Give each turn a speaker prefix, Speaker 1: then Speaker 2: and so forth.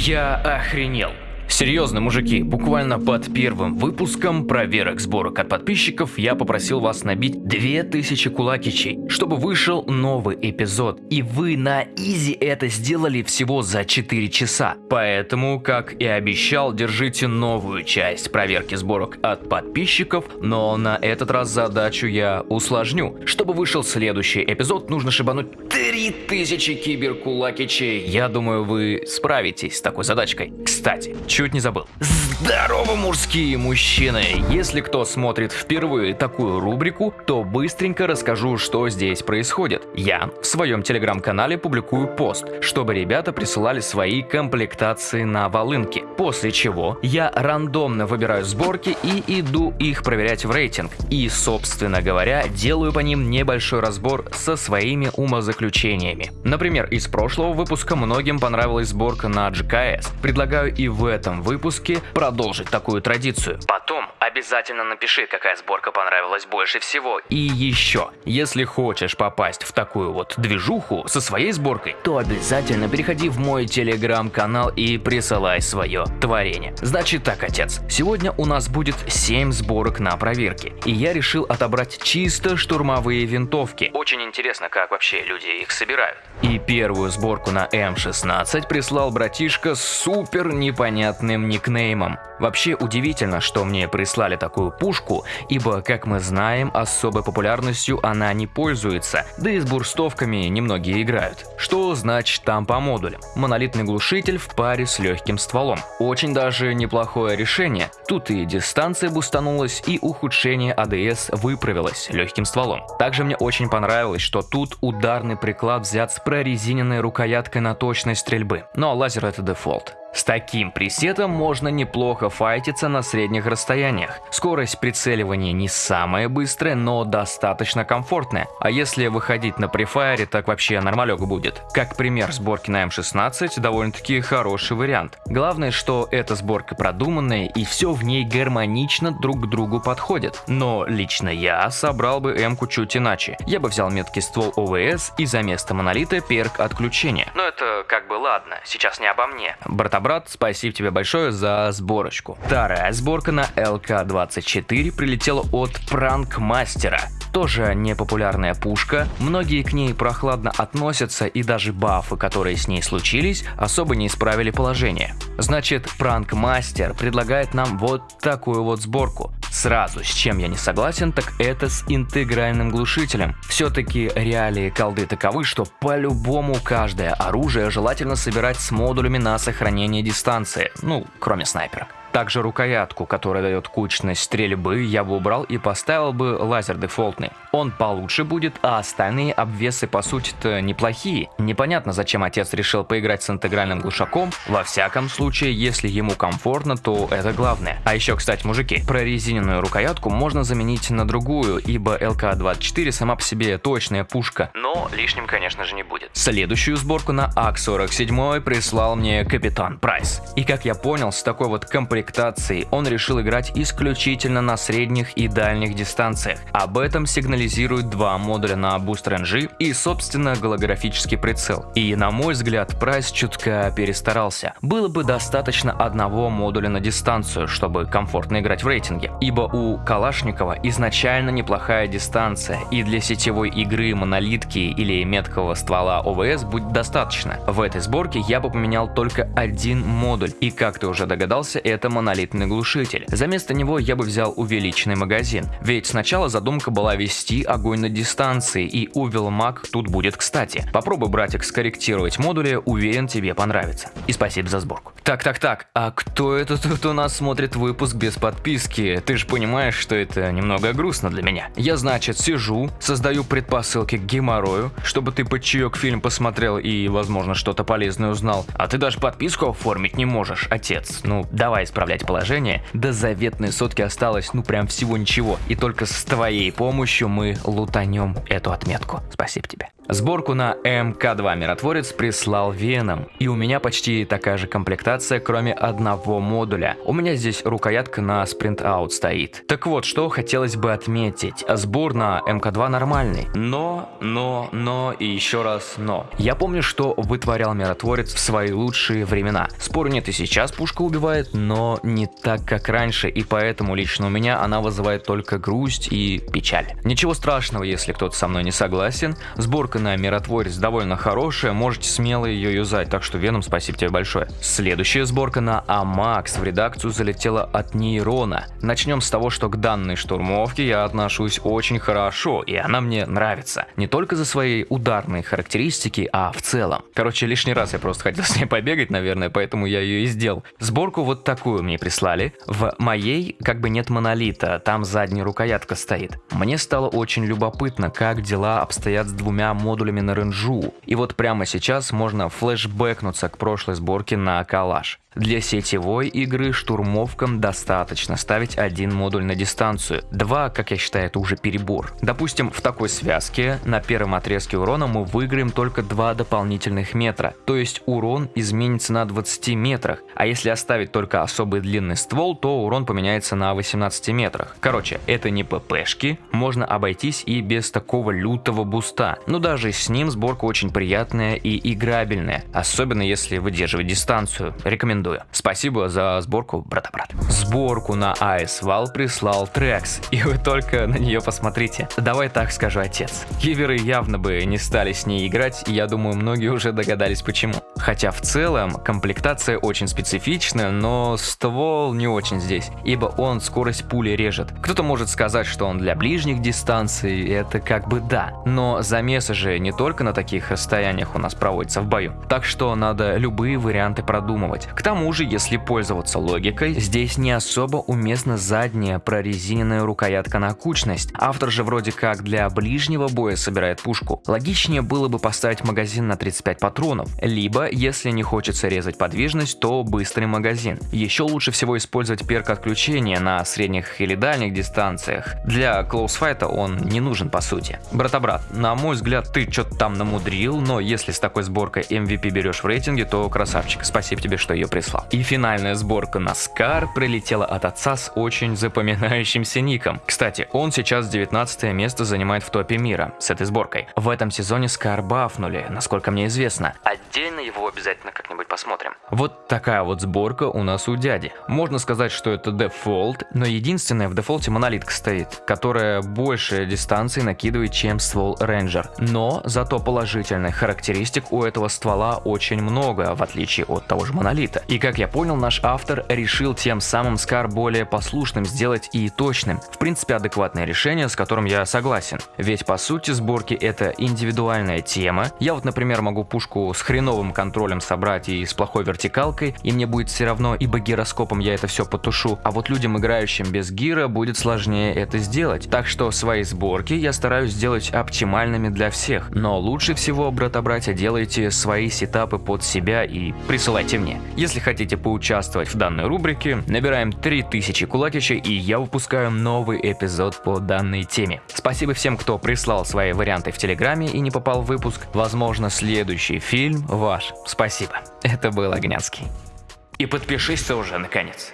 Speaker 1: Я охренел. Серьезно, мужики, буквально под первым выпуском проверок сборок от подписчиков я попросил вас набить 2000 кулакичей, чтобы вышел новый эпизод. И вы на изи это сделали всего за 4 часа. Поэтому, как и обещал, держите новую часть проверки сборок от подписчиков, но на этот раз задачу я усложню. Чтобы вышел следующий эпизод, нужно шибануть 3000 киберкулакичей. Я думаю, вы справитесь с такой задачкой. Кстати, чуть не забыл. Здорово, мужские мужчины! Если кто смотрит впервые такую рубрику, то быстренько расскажу, что здесь происходит. Я в своем телеграм-канале публикую пост, чтобы ребята присылали свои комплектации на волынки. После чего я рандомно выбираю сборки и иду их проверять в рейтинг. И, собственно говоря, делаю по ним небольшой разбор со своими умозаключениями. Например, из прошлого выпуска многим понравилась сборка на GKS. Предлагаю и в этом этом выпуске продолжить такую традицию. Потом обязательно напиши, какая сборка понравилась больше всего. И еще, если хочешь попасть в такую вот движуху со своей сборкой, то обязательно переходи в мой телеграм-канал и присылай свое творение. Значит так, отец, сегодня у нас будет 7 сборок на проверке, и я решил отобрать чисто штурмовые винтовки. Очень интересно, как вообще люди их собирают. И первую сборку на М16 прислал братишка с супер непонятным никнеймом. Вообще удивительно, что мне прислали такую пушку, ибо, как мы знаем, особой популярностью она не пользуется, да и с бурстовками немногие играют. Что значит там по модулям? Монолитный глушитель в паре с легким стволом. Очень даже неплохое решение. Тут и дистанция бустанулась, и ухудшение ADS выправилось легким стволом. Также мне очень понравилось, что тут ударный приклад взят с прорезиненной рукояткой на точность стрельбы. Но лазер это дефолт. С таким пресетом можно неплохо файтиться на средних расстояниях. Скорость прицеливания не самая быстрая, но достаточно комфортная. А если выходить на префайре, так вообще нормалек будет. Как пример сборки на М16, довольно-таки хороший вариант. Главное, что эта сборка продуманная и все в ней гармонично друг к другу подходит. Но лично я собрал бы М-ку чуть иначе. Я бы взял меткий ствол ОВС и за место монолита перк отключения. Но это как бы ладно, сейчас не обо мне. Брата брат, спасибо тебе большое за сборочку. Вторая сборка на ЛК-24 прилетела от Пранкмастера. Тоже непопулярная пушка, многие к ней прохладно относятся и даже бафы, которые с ней случились, особо не исправили положение. Значит, Пранкмастер предлагает нам вот такую вот сборку. Сразу, с чем я не согласен, так это с интегральным глушителем. Все-таки реалии колды таковы, что по-любому каждое оружие желательно собирать с модулями на сохранение дистанции, ну, кроме снайперок. Также рукоятку, которая дает кучность стрельбы, я бы убрал и поставил бы лазер дефолтный. Он получше будет, а остальные обвесы по сути-то неплохие. Непонятно, зачем отец решил поиграть с интегральным глушаком. Во всяком случае, если ему комфортно, то это главное. А еще, кстати, мужики, прорезиненную рукоятку можно заменить на другую, ибо ЛК-24 сама по себе точная пушка. Но лишним, конечно же, не будет. Следующую сборку на АК-47 прислал мне Капитан Прайс. И как я понял, с такой вот комплектацией комплектацией он решил играть исключительно на средних и дальних дистанциях. Об этом сигнализируют два модуля на boost range и собственно голографический прицел. И на мой взгляд Прайс чутка перестарался. Было бы достаточно одного модуля на дистанцию, чтобы комфортно играть в рейтинге. Ибо у Калашникова изначально неплохая дистанция и для сетевой игры монолитки или меткого ствола OWC будет достаточно. В этой сборке я бы поменял только один модуль и как ты уже догадался это это монолитный глушитель. За место него я бы взял увеличенный магазин. Ведь сначала задумка была вести огонь на дистанции, и Увел Маг тут будет кстати. Попробуй, братик, скорректировать модули, уверен тебе понравится. И спасибо за сборку. Так, так, так, а кто это тут у нас смотрит выпуск без подписки? Ты же понимаешь, что это немного грустно для меня. Я, значит, сижу, создаю предпосылки к геморрою, чтобы ты под чаек фильм посмотрел и, возможно, что-то полезное узнал. А ты даже подписку оформить не можешь, отец. Ну, давай, исправлять положение, до заветной сотки осталось ну прям всего ничего, и только с твоей помощью мы лутанем эту отметку. Спасибо тебе. Сборку на МК2 Миротворец прислал Веном, и у меня почти такая же комплектация кроме одного модуля. У меня здесь рукоятка на Out стоит. Так вот, что хотелось бы отметить. Сбор на МК2 нормальный. Но, но, но и еще раз но. Я помню, что вытворял миротворец в свои лучшие времена. Спору нет и сейчас пушка убивает, но не так, как раньше, и поэтому лично у меня она вызывает только грусть и печаль. Ничего страшного, если кто-то со мной не согласен. Сборка на миротворец довольно хорошая, можете смело ее юзать, так что Веном, спасибо тебе большое. Следующая сборка на Амакс в редакцию залетела от Нейрона. Начнем с того, что к данной штурмовке я отношусь очень хорошо, и она мне нравится. Не только за свои ударные характеристики, а в целом. Короче, лишний раз я просто хотел с ней побегать, наверное, поэтому я ее и сделал. Сборку вот такую мне прислали. В моей как бы нет монолита, там задняя рукоятка стоит. Мне стало очень любопытно, как дела обстоят с двумя модулями на ренжу. И вот прямо сейчас можно флешбэкнуться к прошлой сборке на калаш. Для сетевой игры штурмовкам достаточно ставить один модуль на дистанцию. Два, как я считаю, это уже перебор. Допустим, в такой связке на первом отрезке урона мы выиграем только два дополнительных метра. То есть урон изменится на 20 метрах. А если оставить только особый длинный ствол, то урон поменяется на 18 метрах. Короче, это не ППшки, можно обойтись и без такого лютого буста. Но даже с ним сборка очень приятная и играбельная. Особенно если выдерживать дистанцию. Рекомендую рекомендую. Спасибо за сборку, брата-брат. Сборку на AS прислал Трекс, и вы только на нее посмотрите. Давай так скажу, отец. Киверы явно бы не стали с ней играть, и я думаю, многие уже догадались почему. Хотя в целом комплектация очень специфичная, но ствол не очень здесь, ибо он скорость пули режет. Кто-то может сказать, что он для ближних дистанций, это как бы да, но замесы же не только на таких расстояниях у нас проводятся в бою. Так что надо любые варианты продумывать. К тому же, если пользоваться логикой, здесь не особо уместна задняя прорезиненная рукоятка на кучность. Автор же вроде как для ближнего боя собирает пушку. Логичнее было бы поставить магазин на 35 патронов, либо, если не хочется резать подвижность, то быстрый магазин. Еще лучше всего использовать перк отключения на средних или дальних дистанциях. Для клоусфайта он не нужен по сути. Брата-брат, на мой взгляд, ты что-то там намудрил, но если с такой сборкой MVP берешь в рейтинге, то красавчик. Спасибо тебе, что ее прислал. И финальная сборка Скар прилетела от отца с очень запоминающимся ником. Кстати, он сейчас 19 место занимает в топе мира с этой сборкой. В этом сезоне Скар бафнули, насколько мне известно. Отдельно его обязательно как-нибудь посмотрим. Вот такая вот сборка у нас у дяди. Можно сказать, что это дефолт, но единственное в дефолте монолитка стоит, которая больше дистанции накидывает, чем ствол Ranger. Но зато положительных характеристик у этого ствола очень много, в отличие от того же монолита. И как я понял, наш автор решил тем самым Скар более послушным сделать и точным. В принципе, адекватное решение, с которым я согласен. Ведь по сути сборки это индивидуальная тема. Я вот, например, могу пушку с хреновым контролем собрать и с плохой вертикалкой, и мне будет все равно, ибо гироскопом я это все потушу. А вот людям, играющим без гира, будет сложнее это сделать. Так что свои сборки я стараюсь сделать оптимальными для всех. Но лучше всего, брата-братья, делайте свои сетапы под себя и присылайте мне. Если хотите поучаствовать в данной рубрике, набираем 3000 кулакича и я выпускаю новый эпизод по данной теме. Спасибо всем, кто прислал свои варианты в Телеграме и не попал в выпуск. Возможно, следующий фильм ваш. Спасибо. Это был Огнянский. И подпишись ты уже, наконец.